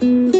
Mm-hmm.